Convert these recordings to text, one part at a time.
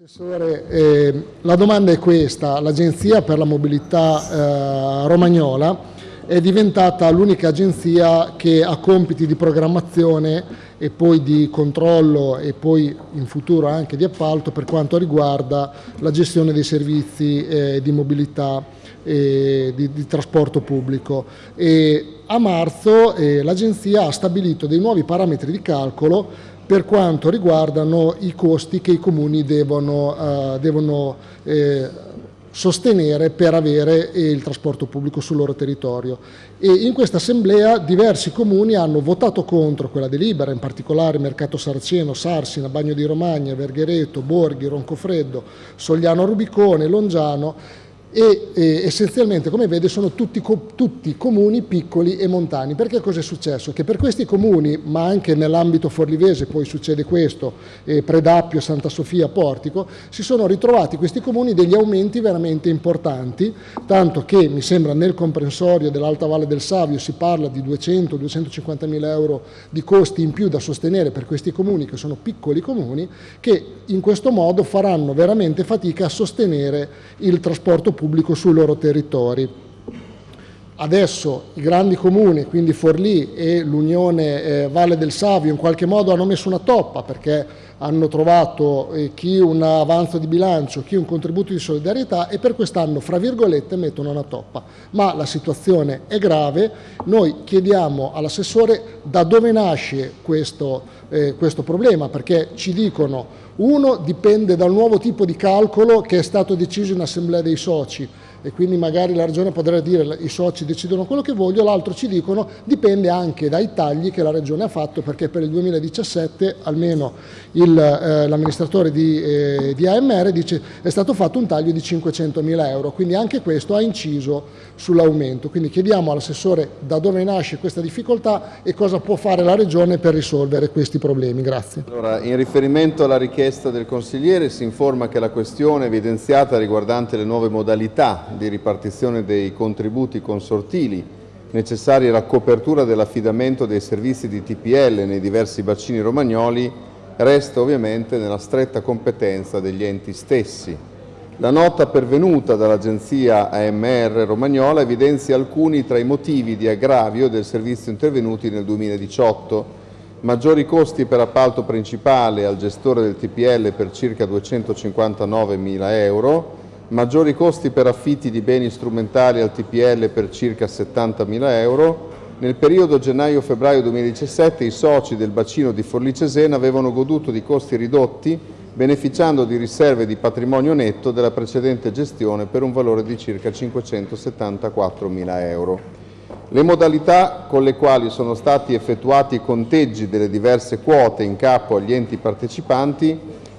Assessore, eh, la domanda è questa, l'Agenzia per la Mobilità eh, Romagnola è diventata l'unica agenzia che ha compiti di programmazione e poi di controllo e poi in futuro anche di appalto per quanto riguarda la gestione dei servizi eh, di mobilità e di, di trasporto pubblico. E a marzo eh, l'agenzia ha stabilito dei nuovi parametri di calcolo per quanto riguardano i costi che i comuni devono, uh, devono eh, sostenere per avere il trasporto pubblico sul loro territorio. E in questa assemblea diversi comuni hanno votato contro quella delibera, in particolare Mercato Saraceno, Sarsina, Bagno di Romagna, Verghereto, Borghi, Roncofreddo, Sogliano Rubicone, Longiano e, e essenzialmente come vede sono tutti, tutti, comuni piccoli e montani. Perché cosa è successo? Che per questi comuni, ma anche nell'ambito forlivese poi succede questo, eh, Predappio, Santa Sofia, Portico, si sono ritrovati questi comuni degli aumenti veramente importanti, tanto che mi sembra nel comprensorio dell'Alta Valle del Savio si parla di 200-250 mila euro di costi in più da sostenere per questi comuni che sono piccoli comuni, che in questo modo faranno veramente fatica a sostenere il trasporto pubblico sui loro territori. Adesso i grandi comuni, quindi Forlì e l'Unione eh, Valle del Savio, in qualche modo hanno messo una toppa perché hanno trovato eh, chi un avanzo di bilancio, chi un contributo di solidarietà e per quest'anno, fra virgolette, mettono una toppa. Ma la situazione è grave, noi chiediamo all'assessore da dove nasce questo, eh, questo problema, perché ci dicono uno dipende dal nuovo tipo di calcolo che è stato deciso in assemblea dei soci e quindi magari la Regione potrebbe dire i soci decidono quello che voglio, l'altro ci dicono dipende anche dai tagli che la Regione ha fatto perché per il 2017 almeno eh, l'amministratore di, eh, di, AMR dice è stato fatto un taglio di 500 mila euro, quindi anche questo ha inciso sull'aumento. Quindi chiediamo all'assessore da dove nasce questa difficoltà e cosa può fare la Regione per risolvere questi problemi. Grazie. Allora, in riferimento alla richiesta del consigliere si informa che la questione evidenziata riguardante le nuove modalità di ripartizione dei contributi consortili necessari alla copertura dell'affidamento dei servizi di TPL nei diversi bacini romagnoli resta ovviamente nella stretta competenza degli enti stessi. La nota pervenuta dall'agenzia AMR Romagnola evidenzia alcuni tra i motivi di aggravio del servizio intervenuti nel 2018, maggiori costi per appalto principale al gestore del TPL per circa 259 mila euro, maggiori costi per affitti di beni strumentali al TPL per circa 70.000 euro, nel periodo gennaio-febbraio 2017 i soci del bacino di Forlì-Cesena avevano goduto di costi ridotti beneficiando di riserve di patrimonio netto della precedente gestione per un valore di circa 574.000 euro. Le modalità con le quali sono stati effettuati i conteggi delle diverse quote in capo agli enti partecipanti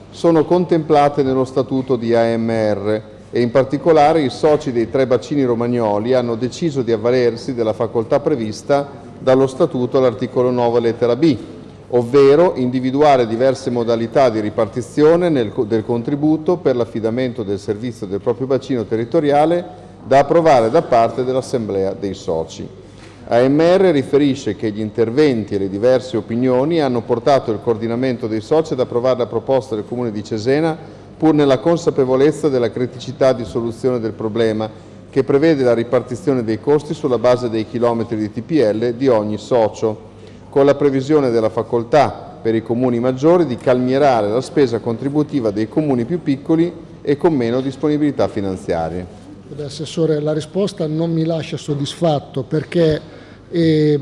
sono contemplate nello Statuto di AMR e in particolare i soci dei tre bacini romagnoli hanno deciso di avvalersi della facoltà prevista dallo Statuto all'articolo 9 lettera B, ovvero individuare diverse modalità di ripartizione nel, del contributo per l'affidamento del servizio del proprio bacino territoriale da approvare da parte dell'Assemblea dei soci. AMR riferisce che gli interventi e le diverse opinioni hanno portato il coordinamento dei soci ad approvare la proposta del Comune di Cesena pur nella consapevolezza della criticità di soluzione del problema, che prevede la ripartizione dei costi sulla base dei chilometri di TPL di ogni socio, con la previsione della facoltà per i comuni maggiori di calmierare la spesa contributiva dei comuni più piccoli e con meno disponibilità finanziarie. Assessore, la risposta non mi lascia soddisfatto perché eh,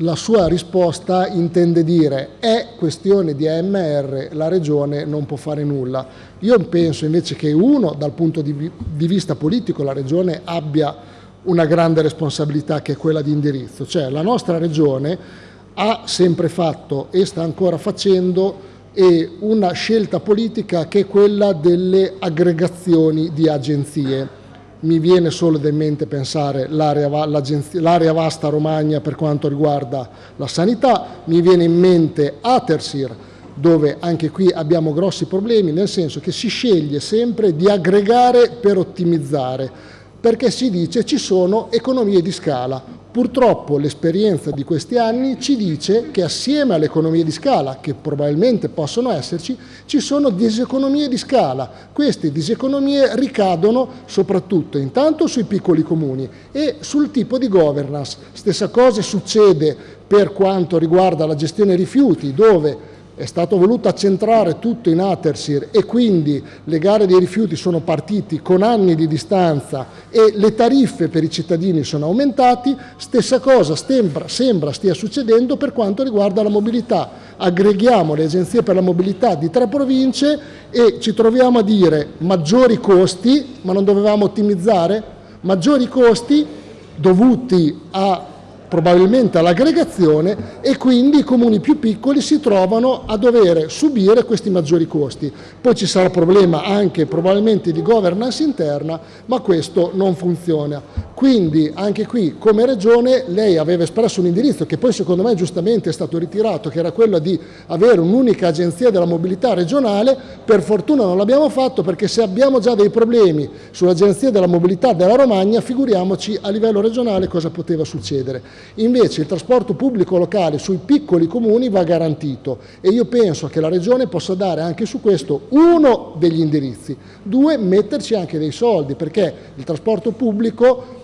la sua risposta intende dire è questione di AMR, la Regione non può fare nulla. Io penso invece che uno, dal punto di, di vista politico, la Regione abbia una grande responsabilità che è quella di indirizzo, cioè la nostra Regione ha sempre fatto e sta ancora facendo una scelta politica che è quella delle aggregazioni di agenzie mi viene solo in mente pensare l'area vasta Romagna per quanto riguarda la sanità, mi viene in mente Atersir, dove anche qui abbiamo grossi problemi, nel senso che si sceglie sempre di aggregare per ottimizzare, perché si dice ci sono economie di scala. Purtroppo l'esperienza di questi anni ci dice che assieme alle economie di scala, che probabilmente possono esserci, ci sono diseconomie di scala. Queste diseconomie ricadono soprattutto intanto sui piccoli comuni e sul tipo di governance. Stessa cosa succede per quanto riguarda la gestione rifiuti, dove è stato voluto accentrare tutto in Atersir e quindi le gare dei rifiuti sono partiti con anni di distanza e le tariffe per i cittadini sono aumentati, stessa cosa sembra, sembra stia succedendo per quanto riguarda la mobilità. Aggreghiamo le agenzie per la mobilità di tre province e ci troviamo a dire maggiori costi, ma non dovevamo ottimizzare? Maggiori costi dovuti a probabilmente all'aggregazione e quindi i comuni più piccoli si trovano a dover subire questi maggiori costi. Poi ci sarà problema anche probabilmente di governance interna, ma questo non funziona. Quindi anche qui come Regione lei aveva espresso un indirizzo che poi secondo me giustamente è stato ritirato, che era quello di avere un'unica agenzia della mobilità regionale, per fortuna non l'abbiamo fatto perché se abbiamo già dei problemi sull'agenzia della mobilità della Romagna, figuriamoci a livello regionale cosa poteva succedere. Invece il trasporto pubblico locale sui piccoli comuni va garantito e io penso che la Regione possa dare anche su questo uno degli indirizzi, due metterci anche dei soldi perché il trasporto pubblico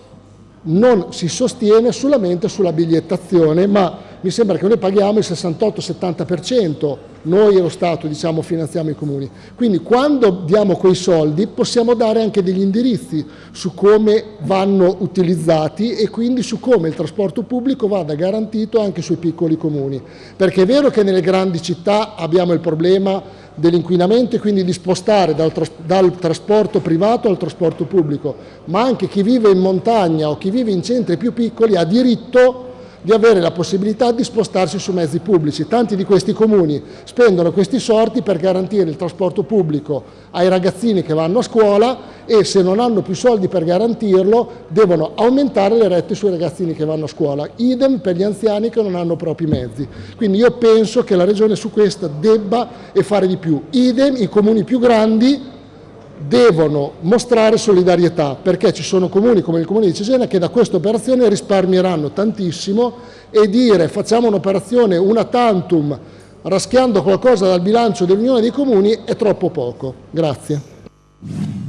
non si sostiene solamente sulla bigliettazione ma mi sembra che noi paghiamo il 68-70%, noi e lo Stato diciamo, finanziamo i comuni. Quindi quando diamo quei soldi possiamo dare anche degli indirizzi su come vanno utilizzati e quindi su come il trasporto pubblico vada garantito anche sui piccoli comuni. Perché è vero che nelle grandi città abbiamo il problema dell'inquinamento e quindi di spostare dal, tras dal, trasporto privato al trasporto pubblico, ma anche chi vive in montagna o chi vive in centri più piccoli ha diritto di avere la possibilità di spostarsi su mezzi pubblici. Tanti di questi comuni spendono questi sorti per garantire il trasporto pubblico ai ragazzini che vanno a scuola e se non hanno più soldi per garantirlo devono aumentare le rette sui ragazzini che vanno a scuola. Idem per gli anziani che non hanno propri mezzi. Quindi io penso che la Regione su questo debba e fare di più. Idem i comuni più grandi devono mostrare solidarietà perché ci sono comuni come il comune di Cesena che da questa operazione risparmieranno tantissimo e dire facciamo un'operazione una tantum raschiando qualcosa dal bilancio dell'Unione dei Comuni è troppo poco. Grazie.